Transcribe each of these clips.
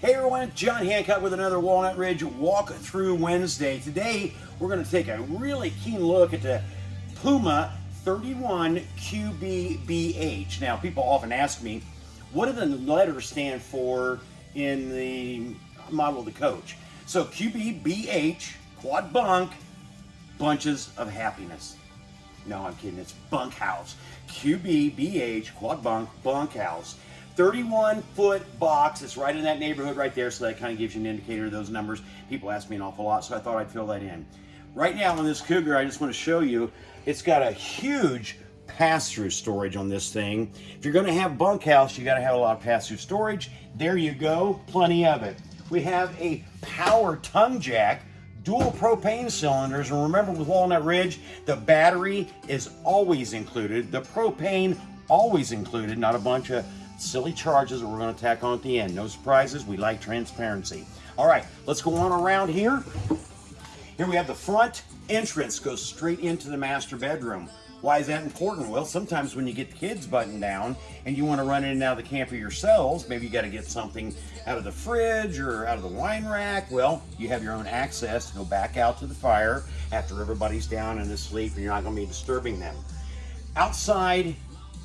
Hey everyone, John Hancock with another Walnut Ridge Walk Through Wednesday. Today we're going to take a really keen look at the Puma 31 QBBH. Now people often ask me, what do the letters stand for in the model of the coach? So QBBH, quad bunk, bunches of happiness. No, I'm kidding, it's bunkhouse. QBBH, quad bunk, bunkhouse. 31 foot box. It's right in that neighborhood right there, so that kind of gives you an indicator of those numbers. People ask me an awful lot, so I thought I'd fill that in. Right now on this Cougar, I just want to show you, it's got a huge pass-through storage on this thing. If you're going to have bunkhouse, you got to have a lot of pass-through storage. There you go, plenty of it. We have a power tongue jack, dual propane cylinders, and remember with Walnut Ridge, the battery is always included. The propane always included, not a bunch of silly charges that we're going to tack on at the end. No surprises. We like transparency. All right, let's go on around here. Here we have the front entrance goes straight into the master bedroom. Why is that important? Well, sometimes when you get the kids buttoned down and you want to run in and out of the camper yourselves, maybe you got to get something out of the fridge or out of the wine rack. Well, you have your own access to go back out to the fire after everybody's down and asleep and you're not going to be disturbing them. Outside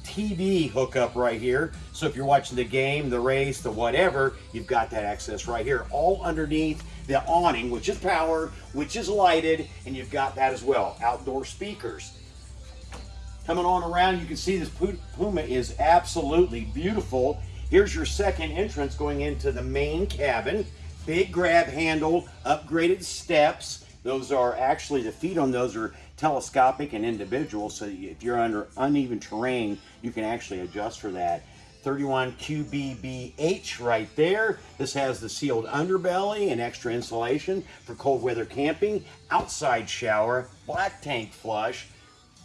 TV hookup right here. So if you're watching the game, the race, the whatever, you've got that access right here. All underneath the awning, which is powered, which is lighted, and you've got that as well. Outdoor speakers. Coming on around, you can see this Puma is absolutely beautiful. Here's your second entrance going into the main cabin. Big grab handle, upgraded steps. Those are actually, the feet on those are telescopic and individual, so if you're under uneven terrain, you can actually adjust for that. 31 QBBH right there. This has the sealed underbelly and extra insulation for cold weather camping, outside shower, black tank flush,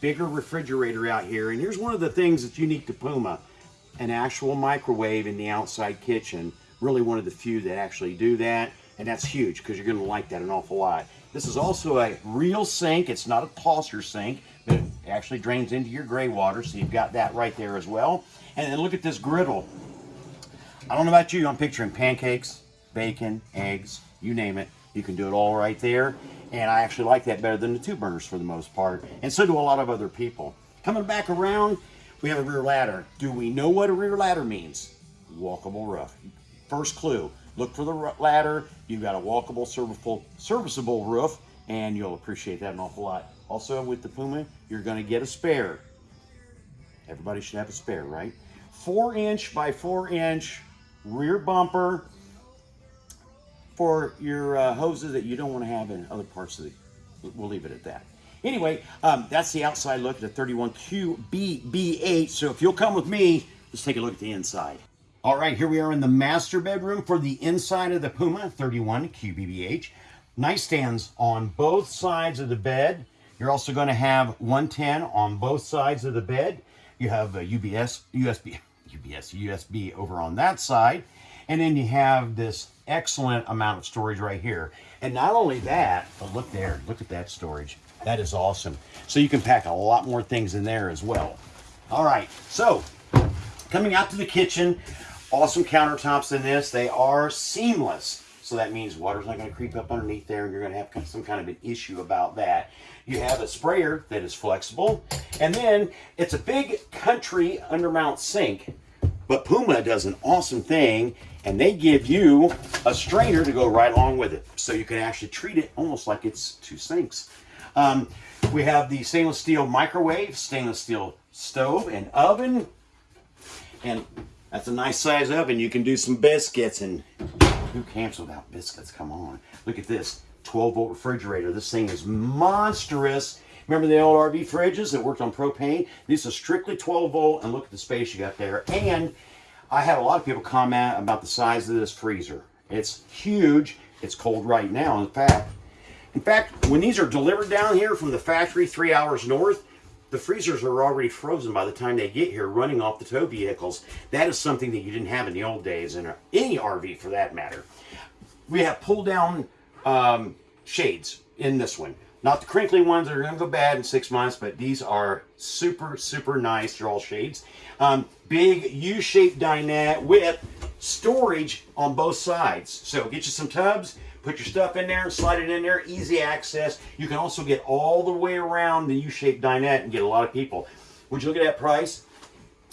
bigger refrigerator out here. And here's one of the things that's unique to Puma, an actual microwave in the outside kitchen. Really one of the few that actually do that. And that's huge because you're gonna like that an awful lot. This is also a real sink. It's not a tosser sink, but it actually drains into your gray water, so you've got that right there as well. And then look at this griddle. I don't know about you, I'm picturing pancakes, bacon, eggs, you name it. You can do it all right there. And I actually like that better than the two burners for the most part. And so do a lot of other people. Coming back around, we have a rear ladder. Do we know what a rear ladder means? Walkable roof. First clue, Look for the ladder. You've got a walkable, serviceable, serviceable roof, and you'll appreciate that an awful lot. Also, with the Puma, you're going to get a spare. Everybody should have a spare, right? Four inch by four inch rear bumper for your uh, hoses that you don't want to have in other parts of the, we'll leave it at that. Anyway, um, that's the outside look at the 31QBBH. So if you'll come with me, let's take a look at the inside. All right, here we are in the master bedroom for the inside of the Puma 31 QBBH. Nightstands on both sides of the bed. You're also going to have 110 on both sides of the bed. You have a UBS, USB, UBS, USB over on that side. And then you have this excellent amount of storage right here. And not only that, but look there, look at that storage. That is awesome. So you can pack a lot more things in there as well. All right, so coming out to the kitchen, Awesome countertops in this. They are seamless. So that means water's not going to creep up underneath there and you're going to have some kind of an issue about that. You have a sprayer that is flexible. And then it's a big country undermount sink. But Puma does an awesome thing and they give you a strainer to go right along with it. So you can actually treat it almost like it's two sinks. Um, we have the stainless steel microwave, stainless steel stove and oven. And that's a nice size oven. You can do some biscuits and who camps without biscuits? Come on. Look at this 12 volt refrigerator. This thing is monstrous. Remember the old RV fridges that worked on propane? These are strictly 12 volt and look at the space you got there. And I had a lot of people comment about the size of this freezer. It's huge. It's cold right now. In fact, in fact, when these are delivered down here from the factory three hours north, the freezers are already frozen by the time they get here running off the tow vehicles. That is something that you didn't have in the old days, in any RV for that matter. We have pull down um, shades in this one. Not the crinkly ones that are going to go bad in six months, but these are super, super nice. They're all shades. Um, big U-shaped dinette with storage on both sides. So get you some tubs, put your stuff in there, and slide it in there, easy access. You can also get all the way around the U-shaped dinette and get a lot of people. Would you look at that price?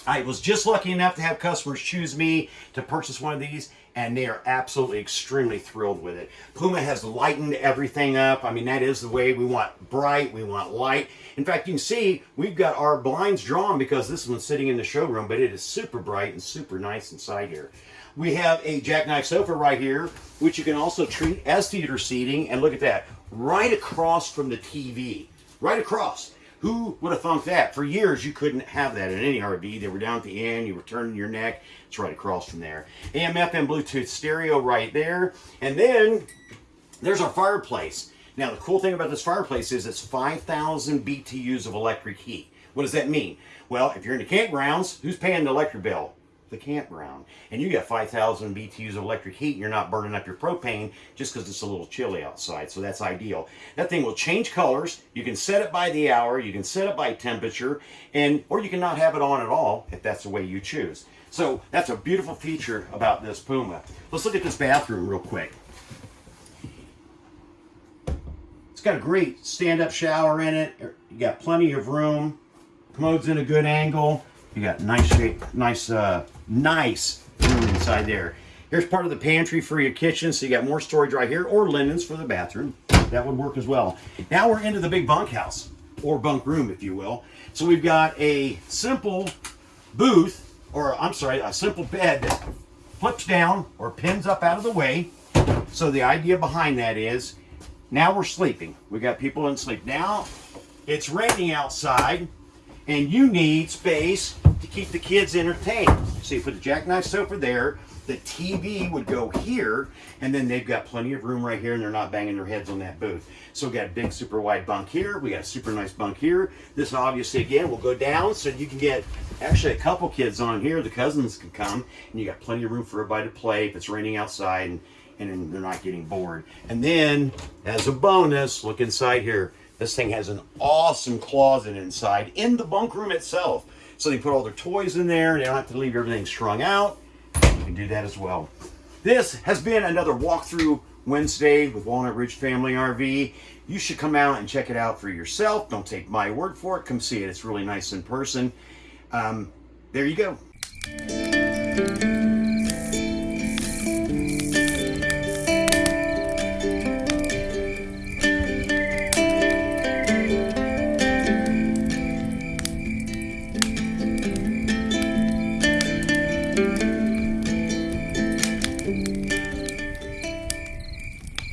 I was just lucky enough to have customers choose me to purchase one of these and they are absolutely extremely thrilled with it. Puma has lightened everything up. I mean, that is the way we want bright, we want light. In fact, you can see we've got our blinds drawn because this one's sitting in the showroom, but it is super bright and super nice inside here. We have a jackknife sofa right here, which you can also treat as theater seating. And look at that, right across from the TV, right across. Who would have thunk that? For years, you couldn't have that in any RV. They were down at the end, you were turning your neck. It's right across from there. AM, FM, Bluetooth stereo right there. And then there's our fireplace. Now, the cool thing about this fireplace is it's 5,000 BTUs of electric heat. What does that mean? Well, if you're in the campgrounds, who's paying the electric bill? The campground. And you got 5,000 BTUs of electric heat and you're not burning up your propane just because it's a little chilly outside. So that's ideal. That thing will change colors. You can set it by the hour. You can set it by temperature. and Or you can not have it on at all if that's the way you choose. So that's a beautiful feature about this Puma. Let's look at this bathroom real quick. It's got a great stand-up shower in it. You got plenty of room. Commode's in a good angle. You got nice shape, nice, uh, nice room inside there. Here's part of the pantry for your kitchen, so you got more storage right here, or linens for the bathroom. That would work as well. Now we're into the big bunkhouse, or bunk room, if you will. So we've got a simple booth, or I'm sorry, a simple bed that flips down or pins up out of the way. So the idea behind that is, now we're sleeping. We got people in sleep. Now it's raining outside, and you need space to keep the kids entertained. So you put the jackknife sofa there, the TV would go here, and then they've got plenty of room right here, and they're not banging their heads on that booth. So we got a big super wide bunk here, we got a super nice bunk here. This obviously, again, will go down, so you can get actually a couple kids on here, the cousins can come, and you got plenty of room for everybody to play if it's raining outside, and, and they're not getting bored. And then, as a bonus, look inside here. This thing has an awesome closet inside in the bunk room itself. So they put all their toys in there. They don't have to leave everything strung out. You can do that as well. This has been another walkthrough Wednesday with Walnut Ridge Family RV. You should come out and check it out for yourself. Don't take my word for it. Come see it. It's really nice in person. Um, there you go.